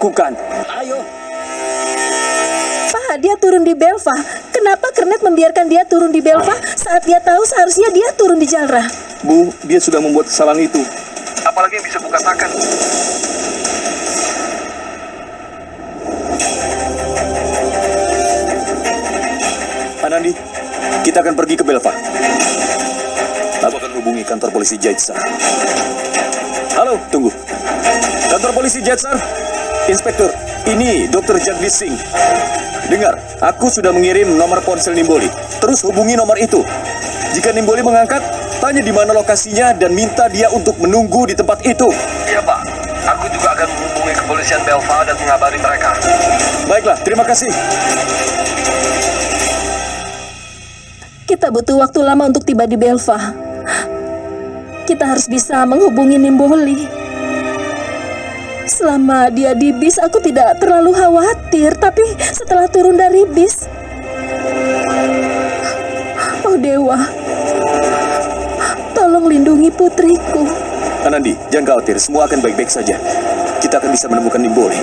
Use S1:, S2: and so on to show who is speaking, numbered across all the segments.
S1: lakukan? Ayo.
S2: Pak, dia turun di Belva. Kenapa Kernet membiarkan dia turun di Belva saat dia tahu seharusnya dia turun di Jalra?
S3: Bu, dia sudah membuat kesalahan itu. Apalagi yang bisa Bu katakan?
S4: Anandi, kita akan pergi ke Belva. Aku akan hubungi kantor polisi Jaitsar. Halo, tunggu. Kantor polisi Jaitsar? Inspektur, ini Dr. Jagdish Singh. Dengar, aku sudah mengirim nomor ponsel Nimboli. Terus hubungi nomor itu. Jika Nimboli mengangkat, tanya di mana lokasinya dan minta dia untuk menunggu di tempat itu.
S3: Iya, Pak. Aku juga akan menghubungi kepolisian Belva dan mengabari mereka.
S4: Baiklah, terima kasih.
S2: Kita butuh waktu lama untuk tiba di Belva. Kita harus bisa menghubungi Nimboli. Selama dia di bis, aku tidak terlalu khawatir. Tapi setelah turun dari bis... Oh Dewa, tolong lindungi putriku.
S4: Anandi, jangan khawatir, semua akan baik-baik saja. Kita akan bisa menemukan Nimboli.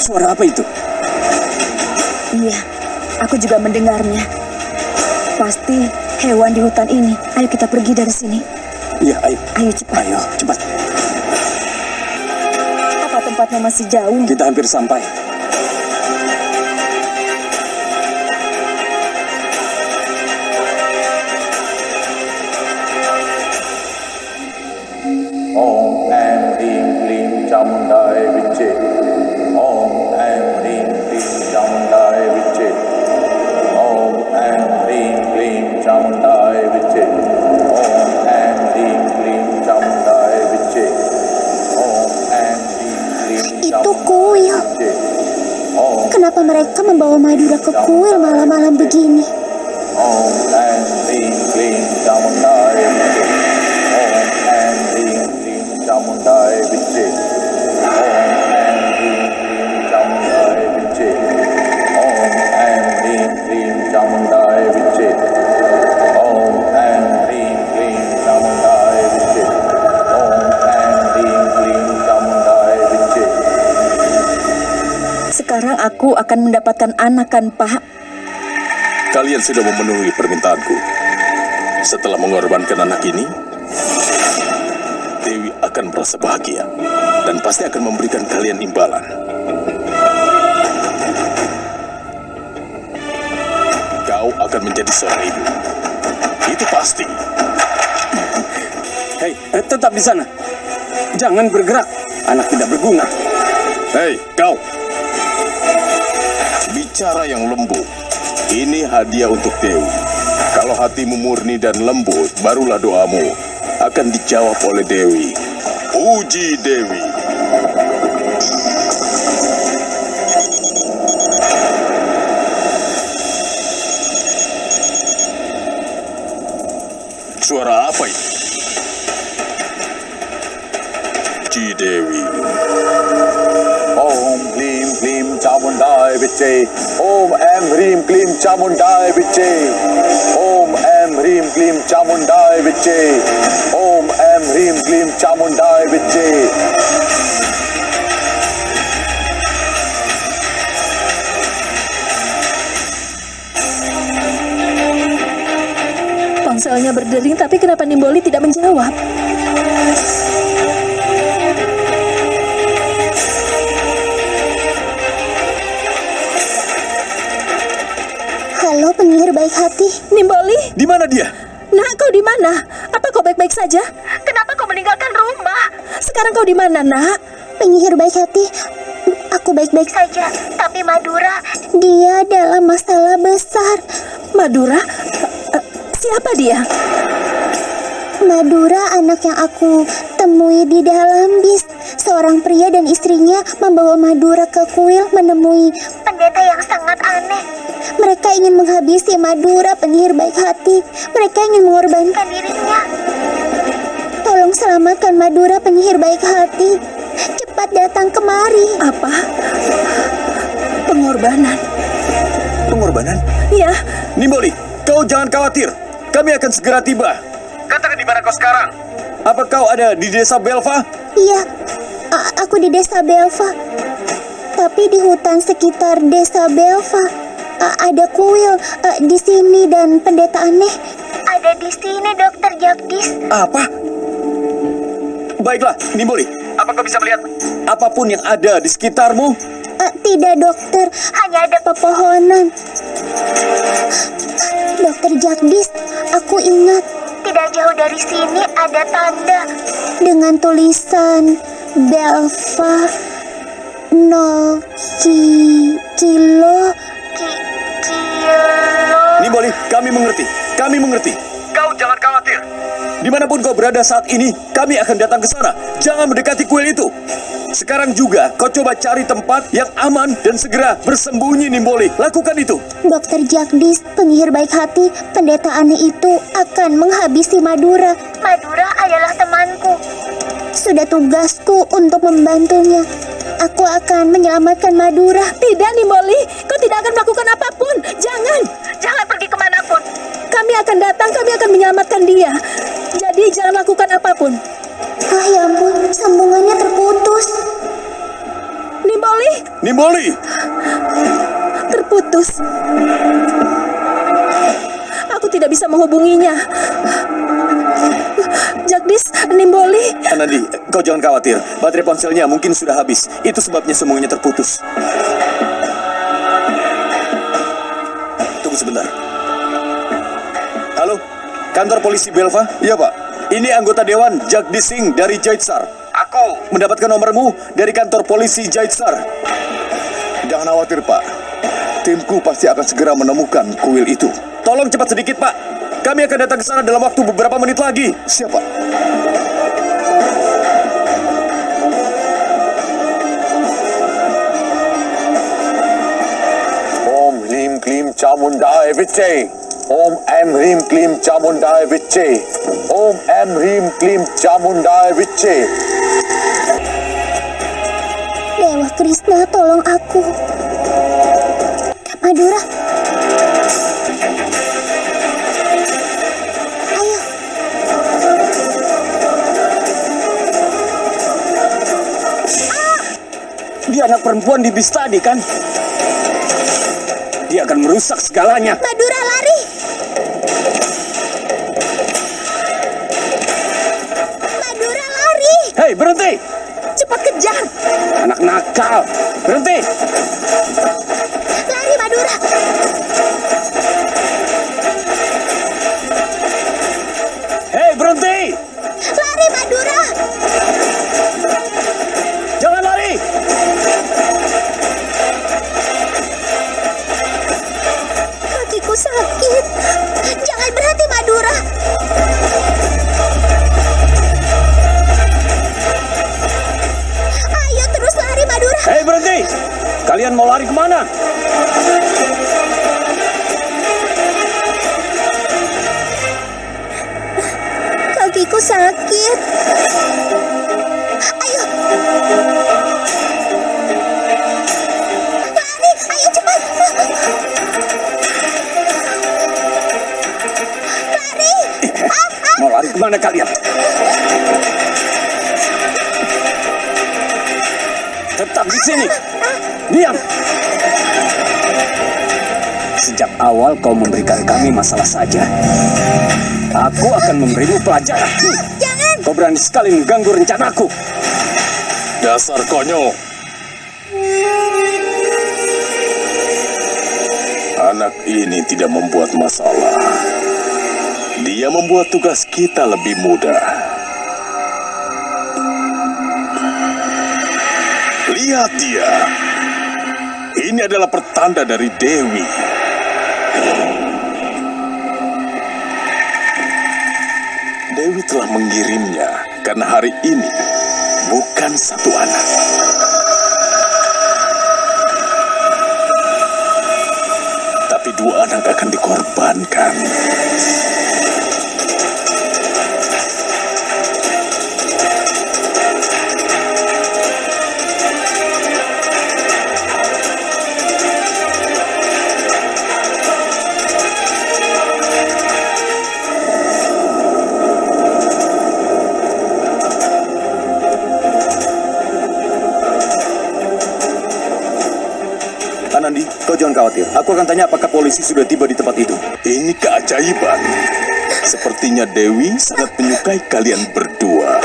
S1: Suara apa itu?
S5: Iya, aku juga mendengarnya. Pasti hewan di hutan ini. Ayo kita pergi dari sini.
S1: Iya, ayo.
S5: Ayo cepat.
S1: Ayo, cepat.
S5: Apa tempatnya masih jauh?
S1: Kita hampir sampai.
S6: Om Em Rim Klim Chamundai Viche.
S7: Membawa Madura ke kuil malam-malam begini?
S5: Sekarang aku akan mendapatkan anak kan, Pak?
S4: Kalian sudah memenuhi permintaanku. Setelah mengorbankan anak ini, Dewi akan merasa bahagia dan pasti akan memberikan kalian imbalan. Kau akan menjadi seorang ibu. Itu pasti.
S1: Hei, eh, tetap di sana. Jangan bergerak. Anak tidak berguna.
S4: Hei, kau. Bicara yang lembut. Ini hadiah untuk Dewi. Kalau hatimu murni dan lembut, barulah doamu akan dijawab oleh Dewi. Puji Dewi. Suara apa itu? Puji Dewi.
S6: Om Klim Klim Em Rim Klim Chamundai Viche. Om Em Rim Klim Chamundai Viche. Om Em Rim Klim Chamundai Viche.
S2: Ponselnya berdering, tapi kenapa Nimboli tidak menjawab?
S7: Baik hati.
S2: Nimboli,
S4: Di mana dia?
S2: nak kau di mana? Apa kau baik-baik saja? Kenapa kau meninggalkan rumah? Sekarang kau di mana, nak?
S7: Penyihir baik hati. Aku baik-baik saja. Tapi Madura, dia dalam masalah besar.
S2: Madura? Eh, siapa dia?
S7: Madura anak yang aku temui di dalam bis. Seorang pria dan istrinya membawa Madura ke kuil menemui pendeta yang sangat aneh. Mereka ingin menghabisi Madura penyihir baik hati. Mereka ingin mengorbankan dirinya. Tolong selamatkan Madura penyihir baik hati. Cepat datang kemari.
S2: Apa? Pengorbanan.
S4: Pengorbanan?
S2: Ya,
S4: Nimboli, kau jangan khawatir. kami akan segera tiba.
S3: Katakan di mana kau sekarang?
S4: Apa kau ada di desa Belva?
S7: Iya, a- aku di desa Belva. Tapi di hutan sekitar desa Belva a- ada kuil a, di sini dan pendeta aneh. Ada di sini, Dokter Jagdis.
S4: Apa? Baiklah, Nimboli.
S3: Apa kau bisa melihat?
S4: Apa pun yang ada di sekitarmu,
S7: A, tidak, dokter. Hanya ada pepohonan. Dokter Jagdis, aku ingat. Tidak jauh dari sini ada tanda dengan tulisan Belva nol ki, kilo ki, kilo.
S4: Nimboli, kami mengerti. Kami mengerti.
S3: Kau jangan khawatir.
S4: Di mana pun kau berada saat ini, kami akan datang ke sana. Jangan mendekati kuil itu. Sekarang juga, kau coba cari tempat yang aman dan segera bersembunyi, Nimboli. Lakukan itu.
S7: Dokter Jagdis, penyihir baik hati, pendeta aneh itu akan menghabisi Madura. Madura adalah temanku. Sudah tugasku untuk membantunya. Aku akan menyelamatkan Madura.
S2: Tidak, Nimboli. Kau tidak akan melakukan apa pun. Jangan. Jangan pergi ke mana pun. Kami akan datang, kami akan menyelamatkan dia. Jadi jangan lakukan apa pun.
S7: Ah ya ampun, sambungannya terputus.
S2: Nimboli,
S4: Nimboli,
S2: terputus. Aku tidak bisa menghubunginya. Jagdis, Nimboli,
S4: Anandi, kau jangan khawatir. Baterai ponselnya mungkin sudah habis. Itu sebabnya semuanya terputus. Tunggu sebentar. Halo, kantor polisi Belva? Iya, Pak. Ini anggota Dewan Jagdis Singh dari Jaitsar.
S3: Aku
S4: Mendapatkan nomormu dari kantor polisi Jaitsar.
S8: Jangan khawatir, Pak. Timku pasti akan segera menemukan kuil itu.
S4: Tolong cepat sedikit, Pak. Kami akan datang ke sana dalam waktu beberapa menit lagi.
S8: Siapa? Om Hrim Klim Chamundai Viche. Om Am Hrim Klim Chamundai Viche. Om Am Hrim Klim Chamundai Viche.
S7: Dewa Krishna, tolong aku. Madura.
S1: Dia anak perempuan di bis tadi kan? Dia akan merusak segalanya.
S7: Madura lari. Madura lari.
S1: Hei, berhenti!
S2: cepat kejar.
S1: Anak nakal! Berhenti!
S7: Lari Madura.
S1: Tetap di sini. Diam. Sejak awal kau memberikan kami masalah saja. Aku akan memberimu pelajaran.
S7: Jangan.
S1: Kau berani sekali mengganggu rencanaku.
S8: Dasar konyol. Anak ini tidak membuat masalah. Dia membuat tugas kita lebih mudah. Lihat dia. Ini adalah pertanda dari Dewi. Dewi telah mengirimnya karena hari ini bukan satu anak. Tapi dua anak akan dikorbankan.
S4: Aku akan tanya apakah polisi sudah tiba di tempat itu.
S8: Ini keajaiban. Sepertinya Dewi sangat menyukai kalian berdua.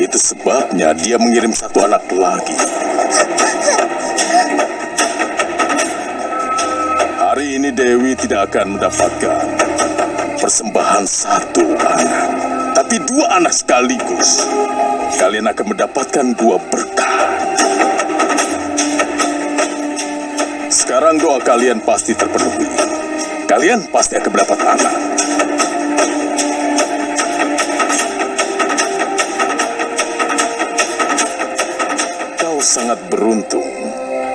S8: Itu sebabnya dia mengirim satu anak lagi. Hari ini Dewi tidak akan mendapatkan persembahan satu anak, tapi dua anak sekaligus. Kalian akan mendapatkan dua berkah. Sekarang doa kalian pasti terpenuhi. Kalian pasti akan mendapat anak. Kau sangat beruntung.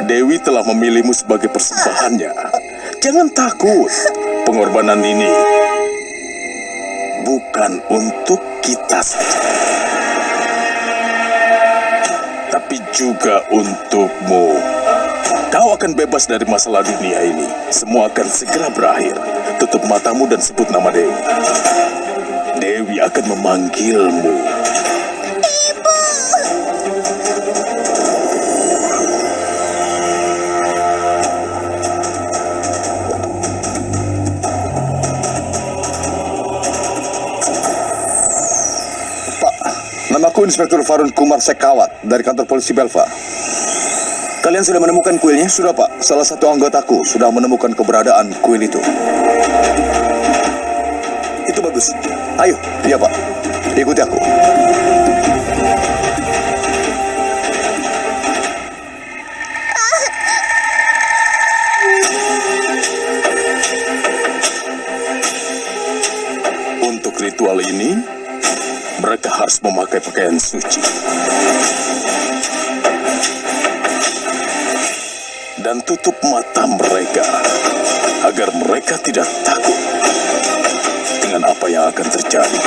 S8: Dewi telah memilihmu sebagai persembahannya. Jangan takut. Pengorbanan ini bukan untuk kita saja. Tapi juga untukmu. Kau akan bebas dari masalah dunia ini. Semua akan segera berakhir. Tutup matamu dan sebut nama Dewi. Dewi akan memanggilmu.
S6: Namaku Inspektur Farun Kumar Sekawat dari kantor polisi Belva.
S4: Kalian sudah menemukan kuilnya?
S6: Sudah Pak, salah satu anggotaku sudah menemukan keberadaan kuil itu.
S4: Itu bagus.
S6: Ayo, iya Pak, ikuti aku.
S8: Untuk ritual ini, mereka harus memakai pakaian suci. Dan tutup mata mereka agar mereka tidak takut dengan apa yang akan terjadi.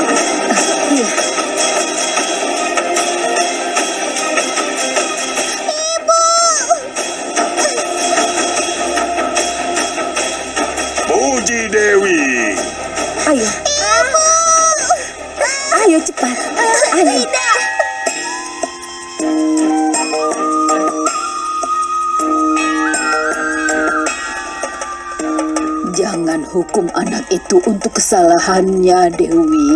S2: Hukum anak itu untuk kesalahannya, Dewi.